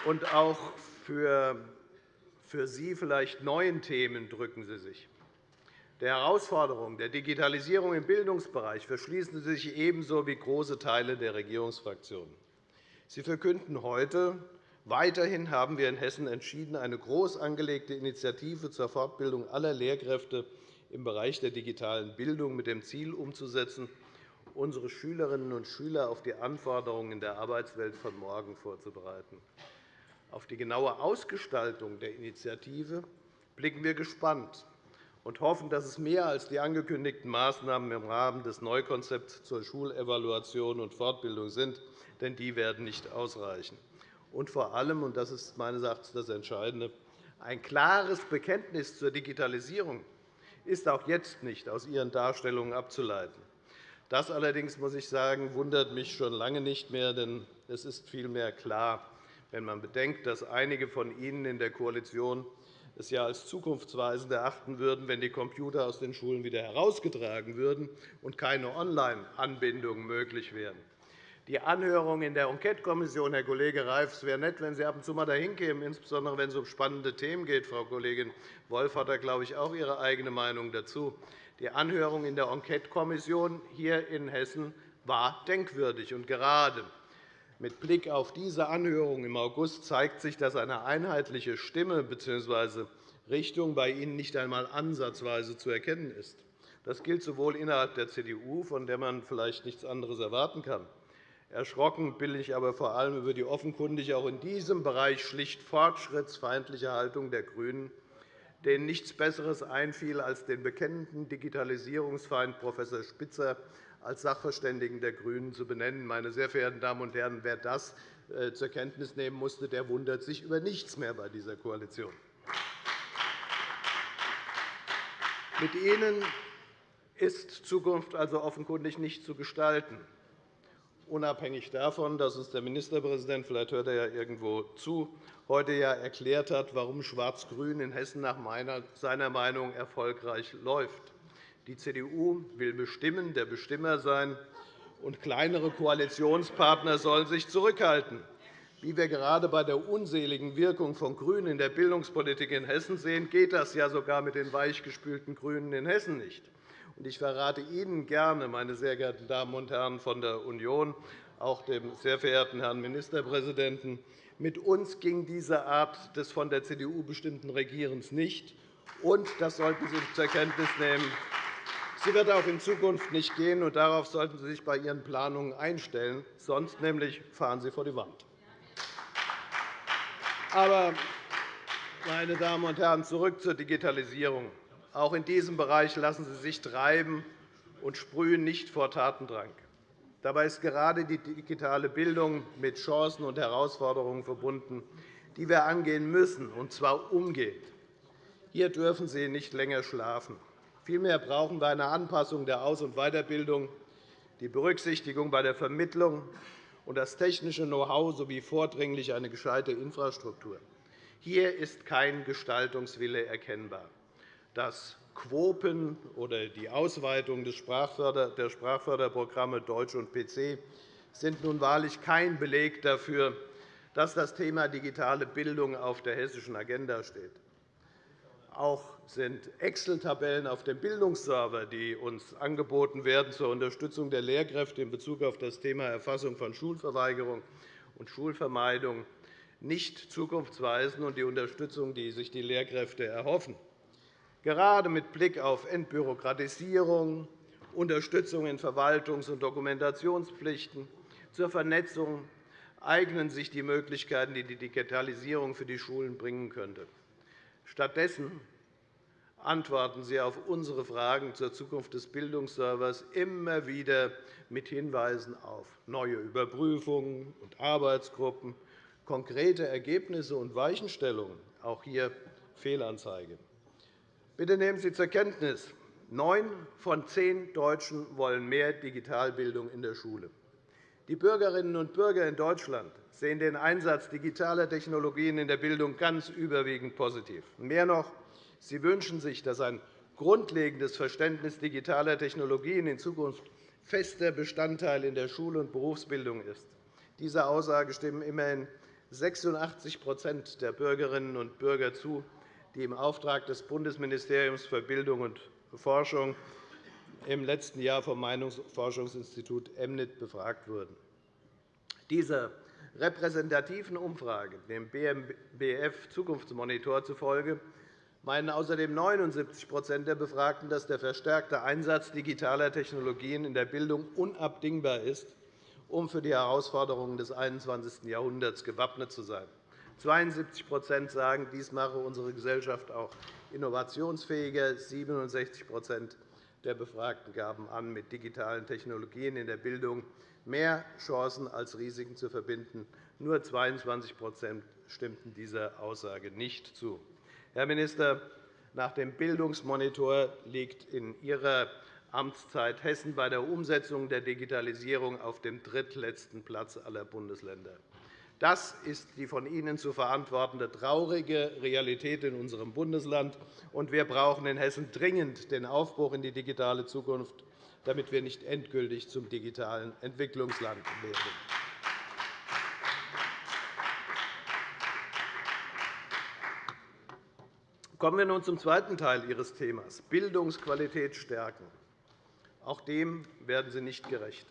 Und auch für, für Sie vielleicht neuen Themen drücken Sie sich der Herausforderung der Digitalisierung im Bildungsbereich verschließen Sie sich ebenso wie große Teile der Regierungsfraktionen. Sie verkünden heute, weiterhin haben wir in Hessen entschieden, eine groß angelegte Initiative zur Fortbildung aller Lehrkräfte im Bereich der digitalen Bildung mit dem Ziel umzusetzen, unsere Schülerinnen und Schüler auf die Anforderungen in der Arbeitswelt von morgen vorzubereiten. Auf die genaue Ausgestaltung der Initiative blicken wir gespannt und hoffen, dass es mehr als die angekündigten Maßnahmen im Rahmen des Neukonzepts zur Schulevaluation und Fortbildung sind, denn die werden nicht ausreichen. Und vor allem, und das ist meines Erachtens das Entscheidende, ein klares Bekenntnis zur Digitalisierung ist auch jetzt nicht aus Ihren Darstellungen abzuleiten. Das allerdings, muss ich sagen, wundert mich schon lange nicht mehr, denn es ist vielmehr klar, wenn man bedenkt, dass einige von Ihnen in der Koalition es ja als zukunftsweisend erachten würden, wenn die Computer aus den Schulen wieder herausgetragen würden und keine Online-Anbindungen möglich wären. Die Anhörung in der Enquetekommission, Herr Kollege Reif, es wäre nett, wenn Sie ab und zu einmal dahin kämen, insbesondere wenn es um spannende Themen geht. Frau Kollegin Wolf hat da, glaube ich, auch ihre eigene Meinung dazu. Die Anhörung in der Enquetekommission hier in Hessen war denkwürdig. Und gerade mit Blick auf diese Anhörung im August zeigt sich, dass eine einheitliche Stimme bzw. Richtung bei Ihnen nicht einmal ansatzweise zu erkennen ist. Das gilt sowohl innerhalb der CDU, von der man vielleicht nichts anderes erwarten kann. Erschrocken bin ich aber vor allem über die offenkundig auch in diesem Bereich schlicht fortschrittsfeindliche Haltung der GRÜNEN, denen nichts Besseres einfiel, als den bekennenden Digitalisierungsfeind Prof. Spitzer als Sachverständigen der GRÜNEN zu benennen. Meine sehr verehrten Damen und Herren, wer das äh, zur Kenntnis nehmen musste, der wundert sich über nichts mehr bei dieser Koalition. Mit Ihnen ist Zukunft also offenkundig nicht zu gestalten, unabhängig davon, dass uns der Ministerpräsident, vielleicht hört er ja irgendwo zu, heute ja erklärt hat, warum Schwarz-Grün in Hessen nach seiner Meinung erfolgreich läuft. Die CDU will bestimmen, der Bestimmer sein, und kleinere Koalitionspartner sollen sich zurückhalten. Wie wir gerade bei der unseligen Wirkung von GRÜNEN in der Bildungspolitik in Hessen sehen, geht das ja sogar mit den weichgespülten GRÜNEN in Hessen nicht. Ich verrate Ihnen gerne, meine sehr geehrten Damen und Herren von der Union, auch dem sehr verehrten Herrn Ministerpräsidenten, mit uns ging diese Art des von der CDU bestimmten Regierens nicht. Und das sollten Sie zur Kenntnis nehmen. Sie wird auch in Zukunft nicht gehen, und darauf sollten Sie sich bei Ihren Planungen einstellen. Sonst nämlich fahren Sie vor die Wand. Aber, meine Damen und Herren, zurück zur Digitalisierung. Auch in diesem Bereich lassen Sie sich treiben und sprühen nicht vor Tatendrang. Dabei ist gerade die digitale Bildung mit Chancen und Herausforderungen verbunden, die wir angehen müssen, und zwar umgehend. Hier dürfen Sie nicht länger schlafen. Vielmehr brauchen wir eine Anpassung der Aus- und Weiterbildung, die Berücksichtigung bei der Vermittlung und das technische Know-how sowie vordringlich eine gescheite Infrastruktur. Hier ist kein Gestaltungswille erkennbar. Das Quopen oder die Ausweitung der Sprachförderprogramme Deutsch und PC sind nun wahrlich kein Beleg dafür, dass das Thema digitale Bildung auf der hessischen Agenda steht. Auch sind Excel-Tabellen auf dem Bildungsserver, die uns angeboten werden zur Unterstützung der Lehrkräfte in Bezug auf das Thema Erfassung von Schulverweigerung und Schulvermeidung, nicht zukunftsweisend und die Unterstützung, die sich die Lehrkräfte erhoffen. Gerade mit Blick auf Entbürokratisierung, Unterstützung in Verwaltungs- und Dokumentationspflichten zur Vernetzung eignen sich die Möglichkeiten, die die Digitalisierung für die Schulen bringen könnte. Stattdessen antworten Sie auf unsere Fragen zur Zukunft des Bildungsservers immer wieder mit Hinweisen auf neue Überprüfungen und Arbeitsgruppen, konkrete Ergebnisse und Weichenstellungen, auch hier Fehlanzeige. Bitte nehmen Sie zur Kenntnis, neun von zehn Deutschen wollen mehr Digitalbildung in der Schule. Die Bürgerinnen und Bürger in Deutschland sehen den Einsatz digitaler Technologien in der Bildung ganz überwiegend positiv. Mehr noch, Sie wünschen sich, dass ein grundlegendes Verständnis digitaler Technologien in Zukunft fester Bestandteil in der Schul- und Berufsbildung ist. Dieser Aussage stimmen immerhin 86% der Bürgerinnen und Bürger zu, die im Auftrag des Bundesministeriums für Bildung und Forschung im letzten Jahr vom Meinungsforschungsinstitut EMNIT befragt wurden. Dieser repräsentativen Umfrage, dem BMBF Zukunftsmonitor zufolge, meinen außerdem 79% der Befragten, dass der verstärkte Einsatz digitaler Technologien in der Bildung unabdingbar ist, um für die Herausforderungen des 21. Jahrhunderts gewappnet zu sein. 72% sagen, dies mache unsere Gesellschaft auch innovationsfähiger. 67% der Befragten gaben an, mit digitalen Technologien in der Bildung mehr Chancen als Risiken zu verbinden. Nur 22% stimmten dieser Aussage nicht zu. Herr Minister, nach dem Bildungsmonitor liegt in Ihrer Amtszeit Hessen bei der Umsetzung der Digitalisierung auf dem drittletzten Platz aller Bundesländer. Das ist die von Ihnen zu verantwortende traurige Realität in unserem Bundesland. wir brauchen in Hessen dringend den Aufbruch in die digitale Zukunft, damit wir nicht endgültig zum digitalen Entwicklungsland werden. Kommen wir nun zum zweiten Teil Ihres Themas, Bildungsqualität stärken. Auch dem werden Sie nicht gerecht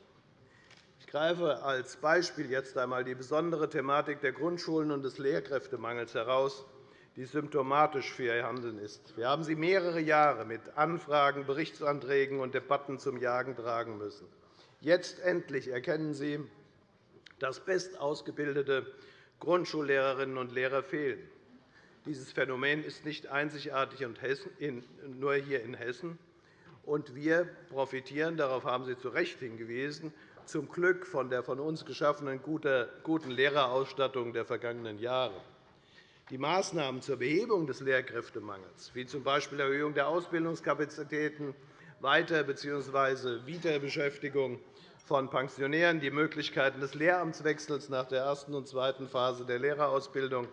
greife als Beispiel jetzt einmal die besondere Thematik der Grundschulen und des Lehrkräftemangels heraus, die symptomatisch für Ihr Handeln ist. Wir haben Sie mehrere Jahre mit Anfragen, Berichtsanträgen und Debatten zum Jagen tragen müssen. Jetzt endlich erkennen Sie, dass bestausgebildete Grundschullehrerinnen und Lehrer fehlen. Dieses Phänomen ist nicht einzigartig nur hier in Hessen. Und wir profitieren, darauf haben Sie zu Recht hingewiesen, zum Glück von der von uns geschaffenen guten Lehrerausstattung der vergangenen Jahre. Die Maßnahmen zur Behebung des Lehrkräftemangels, wie z. B. Erhöhung der Ausbildungskapazitäten, Weiter- bzw. Wiederbeschäftigung von Pensionären, die Möglichkeiten des Lehramtswechsels nach der ersten und zweiten Phase der Lehrerausbildung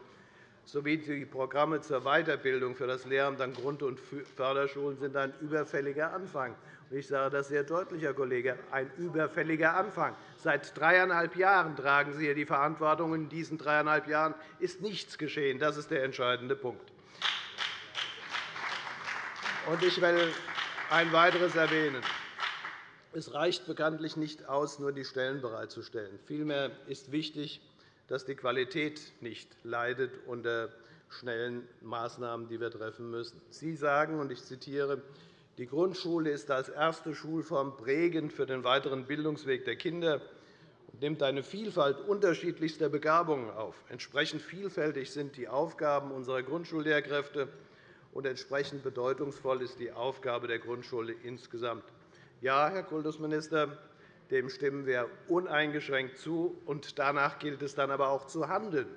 sowie die Programme zur Weiterbildung für das Lehramt an Grund- und Förderschulen sind ein überfälliger Anfang. Ich sage das sehr deutlich, Herr Kollege, ein überfälliger Anfang. Seit dreieinhalb Jahren tragen Sie hier die Verantwortung. In diesen dreieinhalb Jahren ist nichts geschehen. Das ist der entscheidende Punkt. Ich will ein weiteres erwähnen. Es reicht bekanntlich nicht aus, nur die Stellen bereitzustellen. Vielmehr ist wichtig, dass die Qualität nicht leidet unter schnellen Maßnahmen, die wir treffen müssen. Sie sagen, und ich zitiere, die Grundschule ist als erste Schulform prägend für den weiteren Bildungsweg der Kinder und nimmt eine Vielfalt unterschiedlichster Begabungen auf. Entsprechend vielfältig sind die Aufgaben unserer Grundschullehrkräfte, und entsprechend bedeutungsvoll ist die Aufgabe der Grundschule insgesamt. Ja, Herr Kultusminister, dem stimmen wir uneingeschränkt zu. und Danach gilt es dann aber auch zu handeln.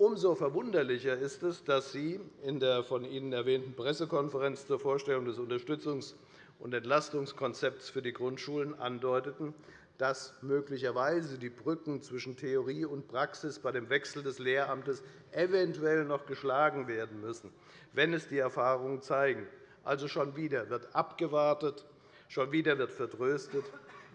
Umso verwunderlicher ist es, dass Sie in der von Ihnen erwähnten Pressekonferenz zur Vorstellung des Unterstützungs- und Entlastungskonzepts für die Grundschulen andeuteten, dass möglicherweise die Brücken zwischen Theorie und Praxis bei dem Wechsel des Lehramtes eventuell noch geschlagen werden müssen, wenn es die Erfahrungen zeigen. Also schon wieder wird abgewartet, schon wieder wird vertröstet.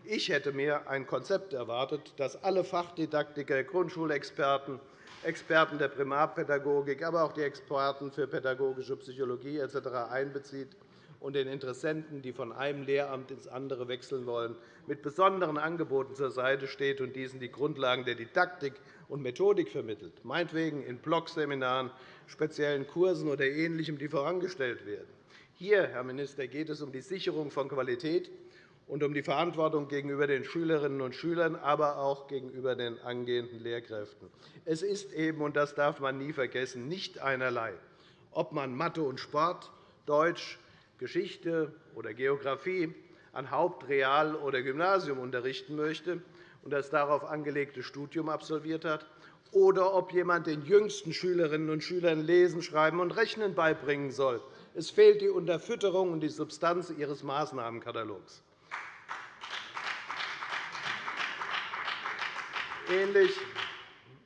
Ich hätte mir ein Konzept erwartet, das alle Fachdidaktiker, Grundschulexperten, Experten der Primarpädagogik, aber auch die Experten für pädagogische Psychologie etc. einbezieht und den Interessenten, die von einem Lehramt ins andere wechseln wollen, mit besonderen Angeboten zur Seite steht und diesen die Grundlagen der Didaktik und Methodik vermittelt, meinetwegen in Blogseminaren, speziellen Kursen oder Ähnlichem, die vorangestellt werden. Hier, Herr Minister, geht es um die Sicherung von Qualität und um die Verantwortung gegenüber den Schülerinnen und Schülern, aber auch gegenüber den angehenden Lehrkräften. Es ist eben, und das darf man nie vergessen, nicht einerlei, ob man Mathe und Sport, Deutsch, Geschichte oder Geografie an Haupt-, Real- oder Gymnasium unterrichten möchte und das darauf angelegte Studium absolviert hat, oder ob jemand den jüngsten Schülerinnen und Schülern Lesen, Schreiben und Rechnen beibringen soll. Es fehlt die Unterfütterung und die Substanz Ihres Maßnahmenkatalogs.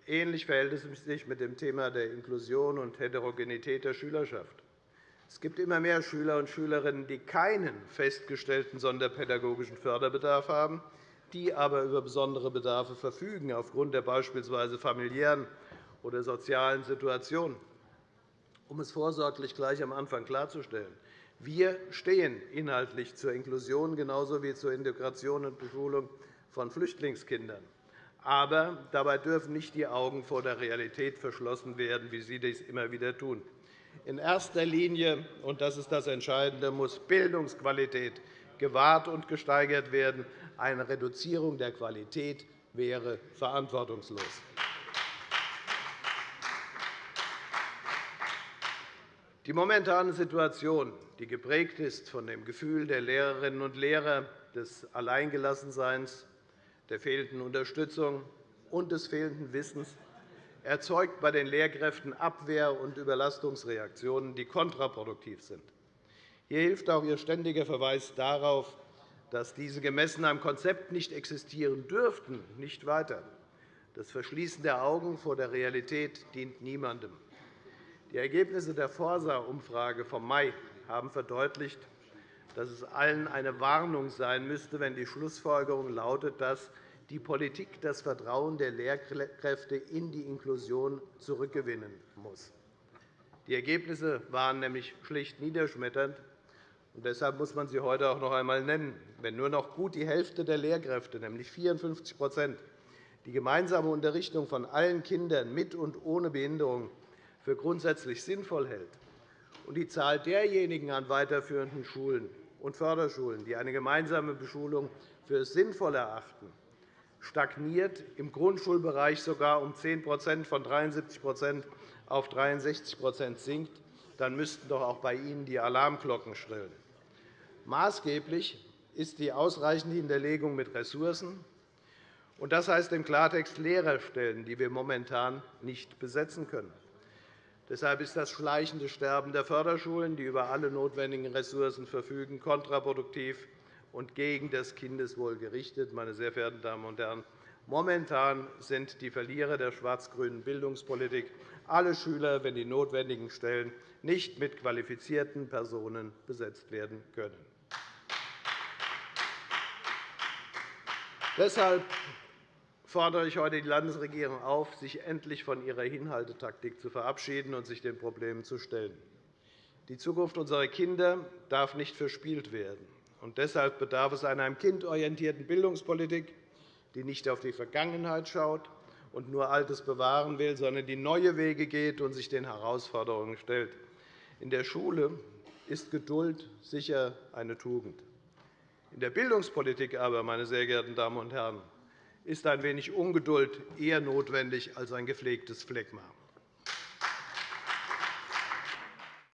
Ähnlich verhält es sich mit dem Thema der Inklusion und Heterogenität der Schülerschaft. Es gibt immer mehr Schüler und Schülerinnen, die keinen festgestellten sonderpädagogischen Förderbedarf haben, die aber über besondere Bedarfe verfügen, aufgrund der beispielsweise familiären oder sozialen Situation. Um es vorsorglich gleich am Anfang klarzustellen, wir stehen inhaltlich zur Inklusion genauso wie zur Integration und Beschulung von Flüchtlingskindern. Aber dabei dürfen nicht die Augen vor der Realität verschlossen werden, wie Sie dies immer wieder tun. In erster Linie, und das ist das Entscheidende, muss Bildungsqualität gewahrt und gesteigert werden. Eine Reduzierung der Qualität wäre verantwortungslos. Die momentane Situation, die geprägt ist von dem Gefühl der Lehrerinnen und Lehrer des Alleingelassenseins, der fehlenden Unterstützung und des fehlenden Wissens, erzeugt bei den Lehrkräften Abwehr- und Überlastungsreaktionen, die kontraproduktiv sind. Hier hilft auch Ihr ständiger Verweis darauf, dass diese gemessen am Konzept nicht existieren dürften, nicht weiter. Das Verschließen der Augen vor der Realität dient niemandem. Die Ergebnisse der Forsa-Umfrage vom Mai haben verdeutlicht, dass es allen eine Warnung sein müsste, wenn die Schlussfolgerung lautet, dass die Politik das Vertrauen der Lehrkräfte in die Inklusion zurückgewinnen muss. Die Ergebnisse waren nämlich schlicht niederschmetternd. Und deshalb muss man sie heute auch noch einmal nennen. Wenn nur noch gut die Hälfte der Lehrkräfte, nämlich 54% die gemeinsame Unterrichtung von allen Kindern mit und ohne Behinderung für grundsätzlich sinnvoll hält, und die Zahl derjenigen an weiterführenden Schulen und Förderschulen, die eine gemeinsame Beschulung für sinnvoll erachten, stagniert, im Grundschulbereich sogar um 10% von 73% auf 63% sinkt, dann müssten doch auch bei Ihnen die Alarmglocken schrillen. Maßgeblich ist die ausreichende Hinterlegung mit Ressourcen. Das heißt im Klartext Lehrerstellen, die wir momentan nicht besetzen können. Deshalb ist das schleichende Sterben der Förderschulen, die über alle notwendigen Ressourcen verfügen, kontraproduktiv und gegen das Kindeswohl gerichtet. Meine sehr verehrten Damen und Herren, momentan sind die Verlierer der schwarz-grünen Bildungspolitik alle Schüler, wenn die notwendigen Stellen nicht mit qualifizierten Personen besetzt werden können. Deshalb fordere ich heute die Landesregierung auf, sich endlich von ihrer Hinhaltetaktik zu verabschieden und sich den Problemen zu stellen. Die Zukunft unserer Kinder darf nicht verspielt werden. Und deshalb bedarf es einer kindorientierten Bildungspolitik, die nicht auf die Vergangenheit schaut und nur Altes bewahren will, sondern die neue Wege geht und sich den Herausforderungen stellt. In der Schule ist Geduld sicher eine Tugend. In der Bildungspolitik aber, meine sehr geehrten Damen und Herren, ist ein wenig Ungeduld eher notwendig als ein gepflegtes Phlegma.